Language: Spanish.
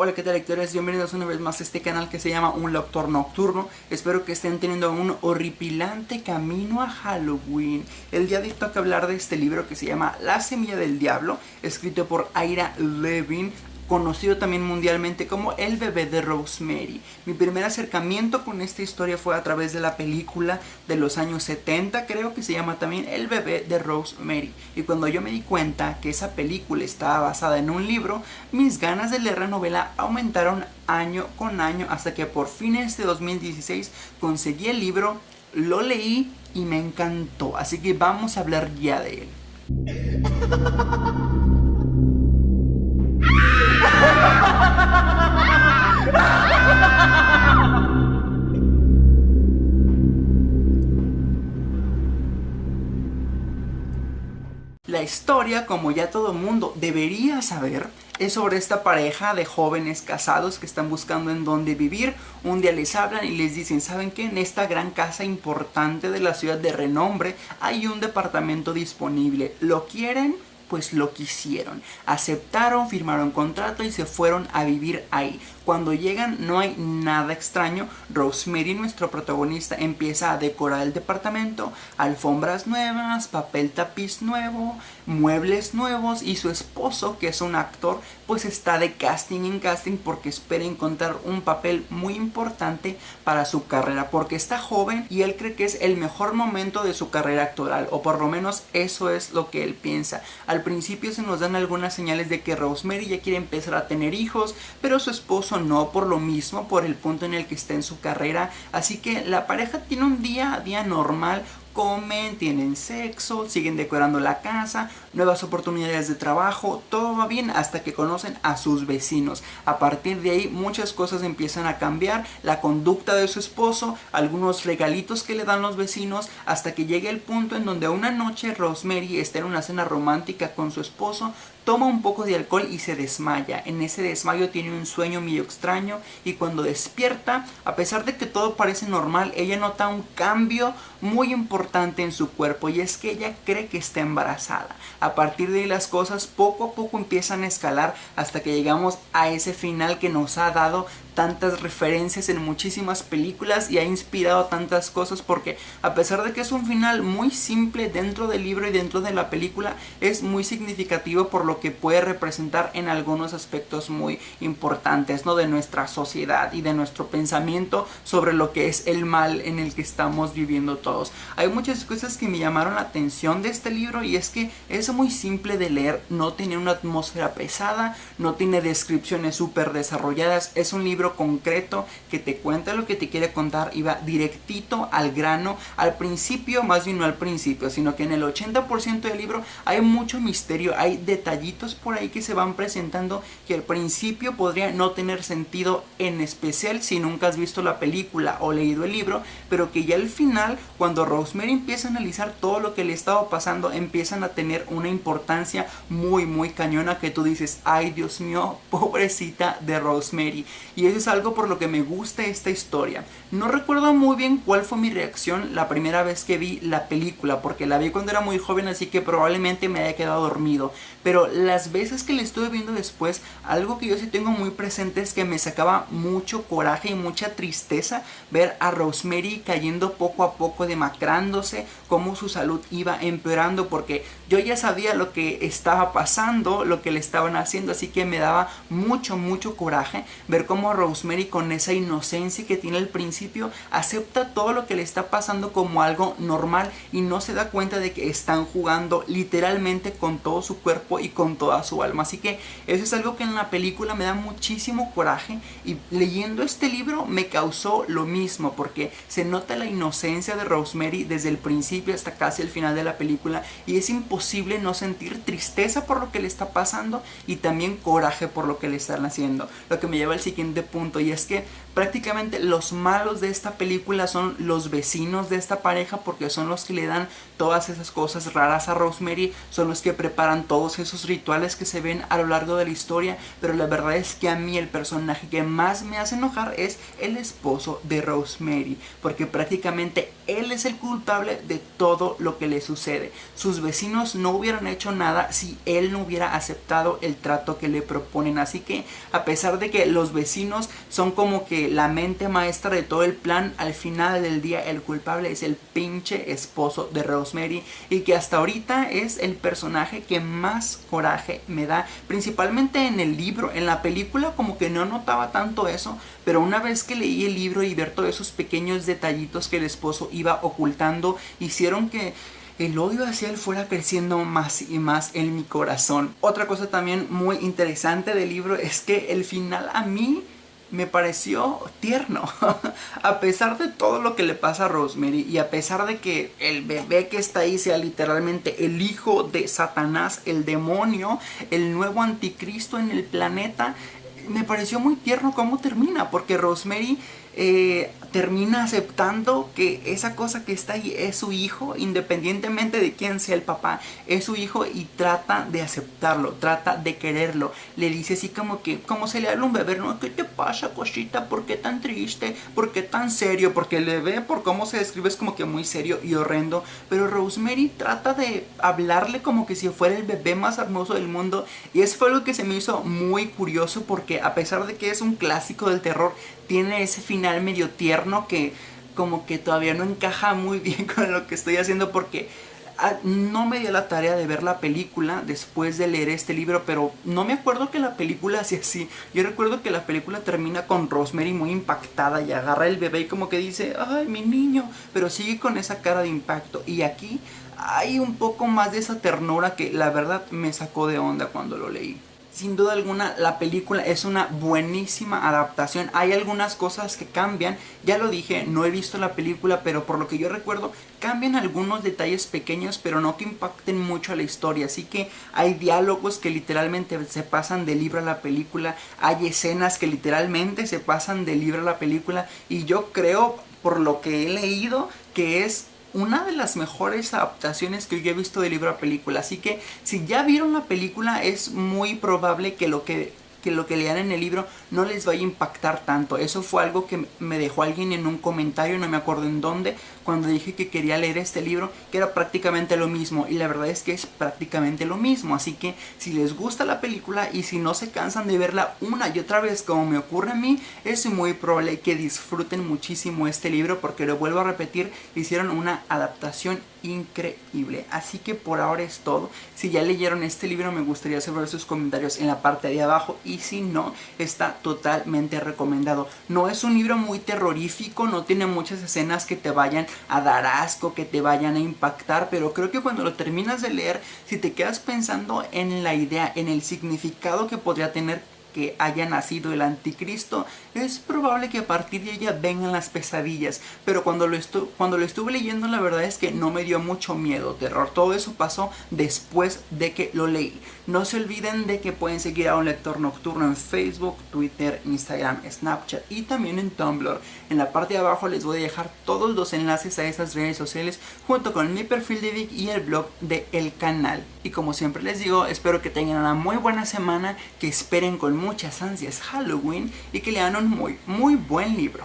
Hola qué tal lectores, bienvenidos una vez más a este canal que se llama Un Lector Nocturno. Espero que estén teniendo un horripilante camino a Halloween. El día de hoy toca hablar de este libro que se llama La Semilla del Diablo Escrito por Ira Levin conocido también mundialmente como El bebé de Rosemary. Mi primer acercamiento con esta historia fue a través de la película de los años 70, creo que se llama también El bebé de Rosemary. Y cuando yo me di cuenta que esa película estaba basada en un libro, mis ganas de leer la novela aumentaron año con año hasta que por fines de 2016 conseguí el libro, lo leí y me encantó. Así que vamos a hablar ya de él. La historia, como ya todo mundo debería saber, es sobre esta pareja de jóvenes casados que están buscando en dónde vivir. Un día les hablan y les dicen, ¿saben qué? En esta gran casa importante de la ciudad de renombre hay un departamento disponible. ¿Lo quieren? pues lo quisieron. Aceptaron, firmaron contrato y se fueron a vivir ahí. Cuando llegan no hay nada extraño. Rosemary, nuestro protagonista, empieza a decorar el departamento. Alfombras nuevas, papel tapiz nuevo, muebles nuevos. Y su esposo, que es un actor, pues está de casting en casting porque espera encontrar un papel muy importante para su carrera. Porque está joven y él cree que es el mejor momento de su carrera actoral. O por lo menos eso es lo que él piensa. Al principio se nos dan algunas señales de que Rosemary ya quiere empezar a tener hijos. Pero su esposo no por lo mismo, por el punto en el que está en su carrera. Así que la pareja tiene un día a día normal, comen, tienen sexo, siguen decorando la casa, nuevas oportunidades de trabajo, todo va bien hasta que conocen a sus vecinos. A partir de ahí muchas cosas empiezan a cambiar, la conducta de su esposo, algunos regalitos que le dan los vecinos, hasta que llega el punto en donde una noche Rosemary está en una cena romántica con su esposo, toma un poco de alcohol y se desmaya. En ese desmayo tiene un sueño medio extraño y cuando despierta, a pesar de que todo parece normal, ella nota un cambio muy importante en su cuerpo y es que ella cree que está embarazada. A partir de ahí las cosas poco a poco empiezan a escalar hasta que llegamos a ese final que nos ha dado tantas referencias en muchísimas películas y ha inspirado tantas cosas porque a pesar de que es un final muy simple dentro del libro y dentro de la película es muy significativo por lo que puede representar en algunos aspectos muy importantes ¿no? de nuestra sociedad y de nuestro pensamiento sobre lo que es el mal en el que estamos viviendo todos. Hay muchas cosas que me llamaron la atención de este libro y es que es muy simple de leer, no tiene una atmósfera pesada, no tiene descripciones súper desarrolladas, es un libro concreto que te cuenta lo que te quiere contar y va directito al grano, al principio, más bien no al principio, sino que en el 80% del libro hay mucho misterio, hay detallitos por ahí que se van presentando que al principio podría no tener sentido en especial si nunca has visto la película o leído el libro, pero que ya al final, cuando Rosemary empieza a analizar todo lo que le estaba pasando, empiezan a tener una importancia muy muy cañona que tú dices, ay Dios mío, pobrecita de Rosemary. Y eso es algo por lo que me gusta esta historia. No recuerdo muy bien cuál fue mi reacción la primera vez que vi la película, porque la vi cuando era muy joven, así que probablemente me haya quedado dormido. Pero las veces que la estuve viendo después, algo que yo sí tengo muy presente es que me sacaba mucho coraje y mucha tristeza ver a Rosemary cayendo poco a poco, demacrándose, cómo su salud iba empeorando, porque yo ya sabía lo que estaba pasando, lo que le estaban haciendo, así que me daba mucho, mucho coraje ver cómo Rosemary con esa inocencia que tiene al principio acepta todo lo que le está pasando como algo normal y no se da cuenta de que están jugando literalmente con todo su cuerpo y con toda su alma. Así que eso es algo que en la película me da muchísimo coraje y leyendo este libro me causó lo mismo porque se nota la inocencia de Rosemary desde el principio hasta casi el final de la película y es imposible no sentir tristeza por lo que le está pasando y también coraje por lo que le están haciendo. Lo que me lleva al siguiente punto y es que prácticamente los malos de esta película son los vecinos de esta pareja porque son los que le dan todas esas cosas raras a Rosemary, son los que preparan todos esos rituales que se ven a lo largo de la historia, pero la verdad es que a mí el personaje que más me hace enojar es el esposo de Rosemary, porque prácticamente él es el culpable de todo lo que le sucede. Sus vecinos no hubieran hecho nada si él no hubiera aceptado el trato que le proponen, así que a pesar de que los vecinos son como que la mente maestra de todo el plan, al final del día el culpable es el pinche esposo de Rosemary y que hasta ahorita es el personaje que más coraje me da, principalmente en el libro, en la película como que no notaba tanto eso, pero una vez que leí el libro y ver todos esos pequeños detallitos que el esposo iba ocultando, hicieron que el odio hacia él fuera creciendo más y más en mi corazón. Otra cosa también muy interesante del libro es que el final a mí me pareció tierno. a pesar de todo lo que le pasa a Rosemary y a pesar de que el bebé que está ahí sea literalmente el hijo de Satanás, el demonio, el nuevo anticristo en el planeta, me pareció muy tierno cómo termina, porque Rosemary eh, termina aceptando que esa cosa que está ahí es su hijo, independientemente de quién sea el papá, es su hijo y trata de aceptarlo, trata de quererlo. Le dice así como que, como se le habla un bebé, ¿no? ¿Qué te pasa, cosita? ¿Por qué tan triste? ¿Por qué tan serio? Porque le ve por cómo se describe es como que muy serio y horrendo. Pero Rosemary trata de hablarle como que si fuera el bebé más hermoso del mundo. Y eso fue algo que se me hizo muy curioso porque a pesar de que es un clásico del terror, tiene ese final medio tierno que como que todavía no encaja muy bien con lo que estoy haciendo porque ah, no me dio la tarea de ver la película después de leer este libro, pero no me acuerdo que la película hacía así. Yo recuerdo que la película termina con Rosemary muy impactada y agarra el bebé y como que dice, ay, mi niño, pero sigue con esa cara de impacto. Y aquí hay un poco más de esa ternura que la verdad me sacó de onda cuando lo leí sin duda alguna la película es una buenísima adaptación. Hay algunas cosas que cambian, ya lo dije, no he visto la película, pero por lo que yo recuerdo, cambian algunos detalles pequeños, pero no que impacten mucho a la historia. Así que hay diálogos que literalmente se pasan de libro a la película, hay escenas que literalmente se pasan de libro a la película, y yo creo, por lo que he leído, que es una de las mejores adaptaciones que yo he visto de libro a película. Así que si ya vieron la película es muy probable que lo que que lo que lean en el libro no les vaya a impactar tanto. Eso fue algo que me dejó alguien en un comentario, no me acuerdo en dónde, cuando dije que quería leer este libro, que era prácticamente lo mismo. Y la verdad es que es prácticamente lo mismo. Así que si les gusta la película y si no se cansan de verla una y otra vez como me ocurre a mí, es muy probable que disfruten muchísimo este libro porque lo vuelvo a repetir, hicieron una adaptación increíble. Así que por ahora es todo. Si ya leyeron este libro me gustaría saber sus comentarios en la parte de abajo y si no, está totalmente recomendado. No es un libro muy terrorífico, no tiene muchas escenas que te vayan a dar asco, que te vayan a impactar, pero creo que cuando lo terminas de leer, si te quedas pensando en la idea, en el significado que podría tener que haya nacido el anticristo, es probable que a partir de ella vengan las pesadillas. Pero cuando lo, cuando lo estuve leyendo la verdad es que no me dio mucho miedo, terror. Todo eso pasó después de que lo leí. No se olviden de que pueden seguir a un lector nocturno en Facebook, Twitter, Instagram, Snapchat y también en Tumblr. En la parte de abajo les voy a dejar todos los enlaces a esas redes sociales junto con mi perfil de Vic y el blog de el canal. Y como siempre les digo, espero que tengan una muy buena semana, que esperen con muchas ansias Halloween y que lean un muy, muy buen libro.